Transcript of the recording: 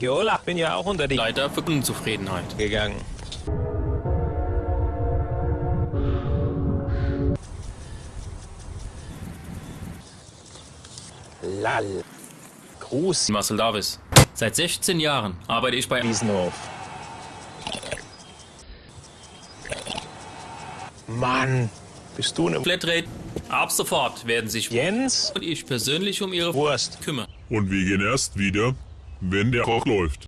Jola, bin ja auch unter die Leider für Unzufriedenheit. gegangen. Lall. Gruß, Marcel Davis. Seit 16 Jahren arbeite ich bei Wiesenhof. Mann, bist du ne Flatrate. Ab sofort werden sich Jens? und ich persönlich um ihre Wurst. kümmern. Und wir gehen erst wieder, wenn der Koch läuft.